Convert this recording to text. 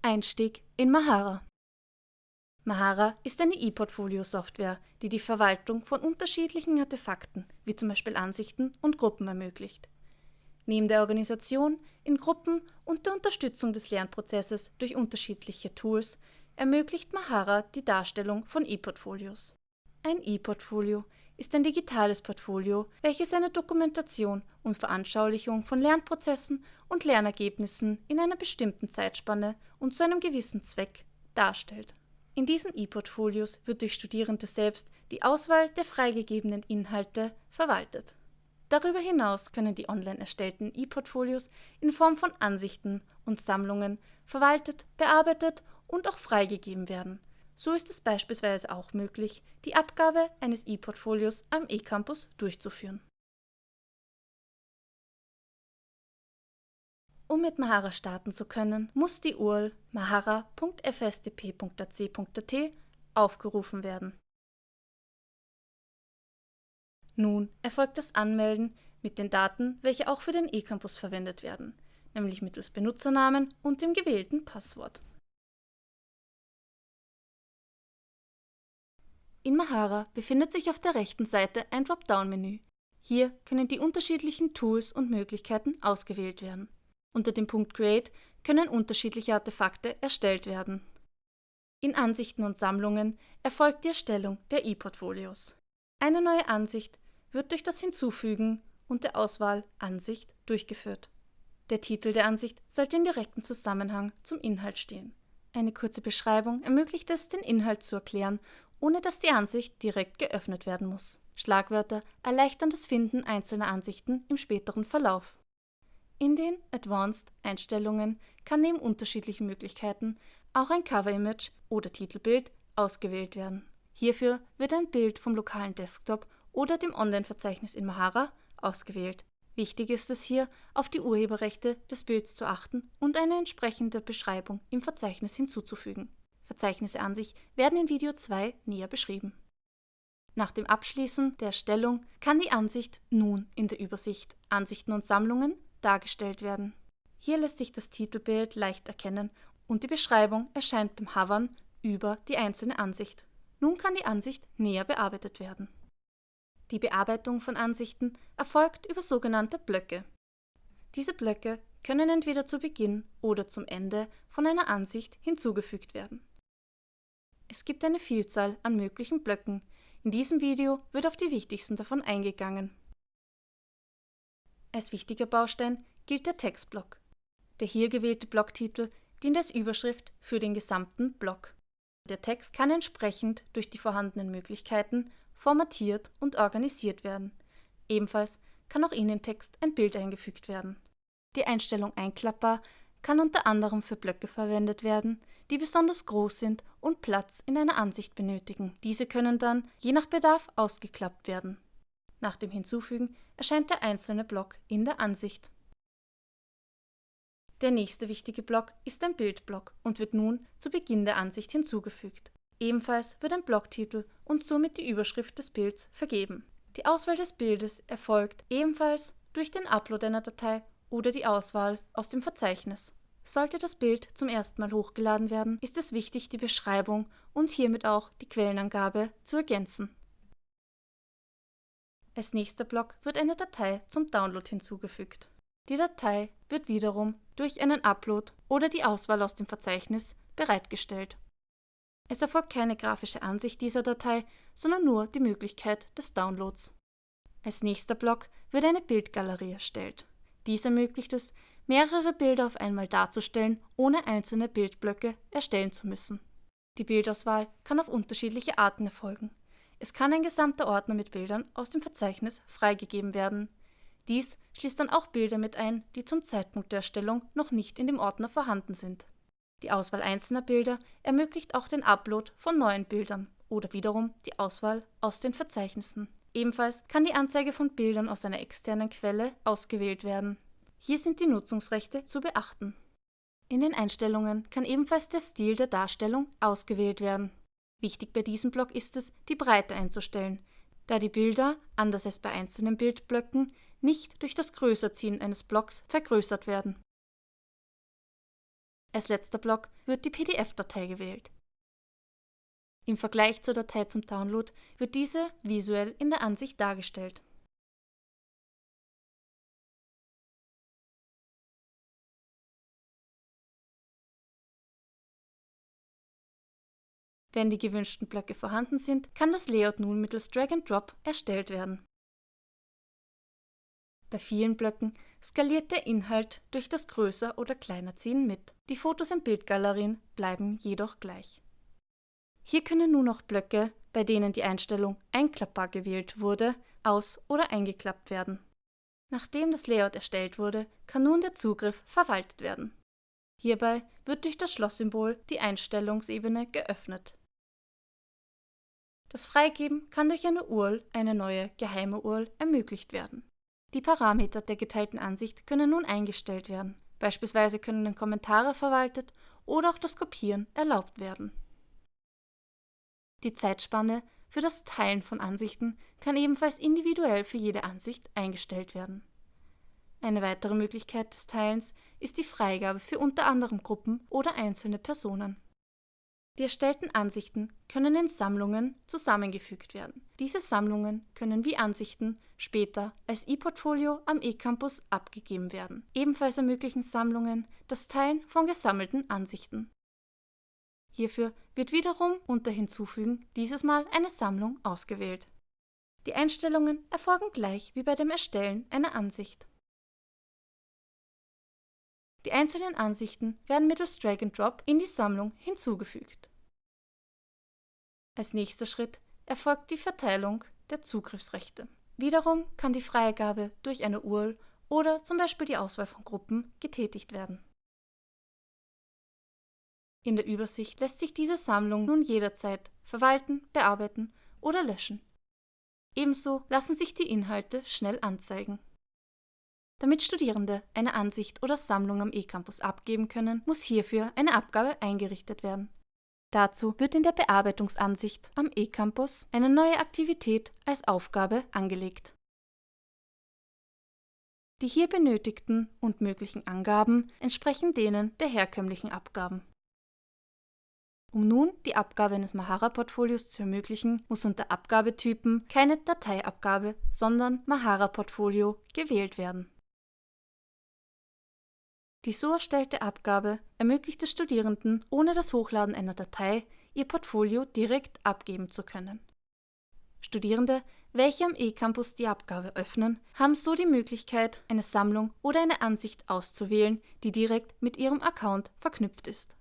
Einstieg in Mahara Mahara ist eine E-Portfolio-Software, die die Verwaltung von unterschiedlichen Artefakten, wie zum Beispiel Ansichten und Gruppen ermöglicht. Neben der Organisation in Gruppen und der Unterstützung des Lernprozesses durch unterschiedliche Tools ermöglicht Mahara die Darstellung von E-Portfolios. Ein E-Portfolio ist ein digitales Portfolio, welches eine Dokumentation und Veranschaulichung von Lernprozessen und Lernergebnissen in einer bestimmten Zeitspanne und zu einem gewissen Zweck darstellt. In diesen E-Portfolios wird durch Studierende selbst die Auswahl der freigegebenen Inhalte verwaltet. Darüber hinaus können die online erstellten E-Portfolios in Form von Ansichten und Sammlungen verwaltet, bearbeitet und auch freigegeben werden. So ist es beispielsweise auch möglich, die Abgabe eines E-Portfolios am eCampus durchzuführen. Um mit Mahara starten zu können, muss die URL mahara.fstp.ac.at aufgerufen werden. Nun erfolgt das Anmelden mit den Daten, welche auch für den eCampus verwendet werden, nämlich mittels Benutzernamen und dem gewählten Passwort. In Mahara befindet sich auf der rechten Seite ein Dropdown-Menü. Hier können die unterschiedlichen Tools und Möglichkeiten ausgewählt werden. Unter dem Punkt Create können unterschiedliche Artefakte erstellt werden. In Ansichten und Sammlungen erfolgt die Erstellung der E-Portfolios. Eine neue Ansicht wird durch das Hinzufügen und der Auswahl Ansicht durchgeführt. Der Titel der Ansicht sollte in direktem Zusammenhang zum Inhalt stehen. Eine kurze Beschreibung ermöglicht es, den Inhalt zu erklären, ohne dass die Ansicht direkt geöffnet werden muss. Schlagwörter erleichtern das Finden einzelner Ansichten im späteren Verlauf. In den Advanced Einstellungen kann neben unterschiedlichen Möglichkeiten auch ein Cover-Image oder Titelbild ausgewählt werden. Hierfür wird ein Bild vom lokalen Desktop oder dem Online-Verzeichnis in Mahara ausgewählt. Wichtig ist es hier, auf die Urheberrechte des Bilds zu achten und eine entsprechende Beschreibung im Verzeichnis hinzuzufügen. Verzeichnisse an sich werden in Video 2 näher beschrieben. Nach dem Abschließen der Erstellung kann die Ansicht nun in der Übersicht Ansichten und Sammlungen dargestellt werden. Hier lässt sich das Titelbild leicht erkennen und die Beschreibung erscheint beim Hovern über die einzelne Ansicht. Nun kann die Ansicht näher bearbeitet werden. Die Bearbeitung von Ansichten erfolgt über sogenannte Blöcke. Diese Blöcke können entweder zu Beginn oder zum Ende von einer Ansicht hinzugefügt werden. Es gibt eine Vielzahl an möglichen Blöcken. In diesem Video wird auf die wichtigsten davon eingegangen. Als wichtiger Baustein gilt der Textblock. Der hier gewählte Blocktitel dient als Überschrift für den gesamten Block. Der Text kann entsprechend durch die vorhandenen Möglichkeiten formatiert und organisiert werden. Ebenfalls kann auch in den Text ein Bild eingefügt werden. Die Einstellung Einklappbar kann unter anderem für Blöcke verwendet werden, die besonders groß sind und Platz in einer Ansicht benötigen. Diese können dann, je nach Bedarf, ausgeklappt werden. Nach dem Hinzufügen erscheint der einzelne Block in der Ansicht. Der nächste wichtige Block ist ein Bildblock und wird nun zu Beginn der Ansicht hinzugefügt. Ebenfalls wird ein Blocktitel und somit die Überschrift des Bilds vergeben. Die Auswahl des Bildes erfolgt ebenfalls durch den Upload einer Datei oder die Auswahl aus dem Verzeichnis. Sollte das Bild zum ersten Mal hochgeladen werden, ist es wichtig, die Beschreibung und hiermit auch die Quellenangabe zu ergänzen. Als nächster Block wird eine Datei zum Download hinzugefügt. Die Datei wird wiederum durch einen Upload oder die Auswahl aus dem Verzeichnis bereitgestellt. Es erfolgt keine grafische Ansicht dieser Datei, sondern nur die Möglichkeit des Downloads. Als nächster Block wird eine Bildgalerie erstellt. Dies ermöglicht es, mehrere Bilder auf einmal darzustellen, ohne einzelne Bildblöcke erstellen zu müssen. Die Bildauswahl kann auf unterschiedliche Arten erfolgen. Es kann ein gesamter Ordner mit Bildern aus dem Verzeichnis freigegeben werden. Dies schließt dann auch Bilder mit ein, die zum Zeitpunkt der Erstellung noch nicht in dem Ordner vorhanden sind. Die Auswahl einzelner Bilder ermöglicht auch den Upload von neuen Bildern oder wiederum die Auswahl aus den Verzeichnissen. Ebenfalls kann die Anzeige von Bildern aus einer externen Quelle ausgewählt werden. Hier sind die Nutzungsrechte zu beachten. In den Einstellungen kann ebenfalls der Stil der Darstellung ausgewählt werden. Wichtig bei diesem Block ist es, die Breite einzustellen, da die Bilder, anders als bei einzelnen Bildblöcken, nicht durch das Größerziehen eines Blocks vergrößert werden Als letzter Block wird die PDF-Datei gewählt. Im Vergleich zur Datei zum Download wird diese visuell in der Ansicht dargestellt. Wenn die gewünschten Blöcke vorhanden sind, kann das Layout nun mittels Drag and Drop erstellt werden. Bei vielen Blöcken skaliert der Inhalt durch das Größer- oder Kleinerziehen mit. Die Fotos in Bildgalerien bleiben jedoch gleich. Hier können nun auch Blöcke, bei denen die Einstellung einklappbar gewählt wurde, aus- oder eingeklappt werden. Nachdem das Layout erstellt wurde, kann nun der Zugriff verwaltet werden. Hierbei wird durch das Schlosssymbol die Einstellungsebene geöffnet. Das Freigeben kann durch eine URL, eine neue geheime URL, ermöglicht werden. Die Parameter der geteilten Ansicht können nun eingestellt werden. Beispielsweise können Kommentare verwaltet oder auch das Kopieren erlaubt werden. Die Zeitspanne für das Teilen von Ansichten kann ebenfalls individuell für jede Ansicht eingestellt werden. Eine weitere Möglichkeit des Teilens ist die Freigabe für unter anderem Gruppen oder einzelne Personen. Die erstellten Ansichten können in Sammlungen zusammengefügt werden. Diese Sammlungen können wie Ansichten später als E-Portfolio am eCampus abgegeben werden. Ebenfalls ermöglichen Sammlungen das Teilen von gesammelten Ansichten. Hierfür wird wiederum unter Hinzufügen dieses Mal eine Sammlung ausgewählt. Die Einstellungen erfolgen gleich wie bei dem Erstellen einer Ansicht. Die einzelnen Ansichten werden mittels Drag and Drop in die Sammlung hinzugefügt. Als nächster Schritt erfolgt die Verteilung der Zugriffsrechte. Wiederum kann die Freigabe durch eine URL oder zum Beispiel die Auswahl von Gruppen getätigt werden. In der Übersicht lässt sich diese Sammlung nun jederzeit verwalten, bearbeiten oder löschen. Ebenso lassen sich die Inhalte schnell anzeigen. Damit Studierende eine Ansicht oder Sammlung am eCampus abgeben können, muss hierfür eine Abgabe eingerichtet werden. Dazu wird in der Bearbeitungsansicht am eCampus eine neue Aktivität als Aufgabe angelegt. Die hier benötigten und möglichen Angaben entsprechen denen der herkömmlichen Abgaben. Um nun die Abgabe eines Mahara-Portfolios zu ermöglichen, muss unter Abgabetypen keine Dateiabgabe, sondern Mahara-Portfolio gewählt werden. Die so erstellte Abgabe ermöglicht es Studierenden, ohne das Hochladen einer Datei ihr Portfolio direkt abgeben zu können. Studierende, welche am eCampus die Abgabe öffnen, haben so die Möglichkeit, eine Sammlung oder eine Ansicht auszuwählen, die direkt mit ihrem Account verknüpft ist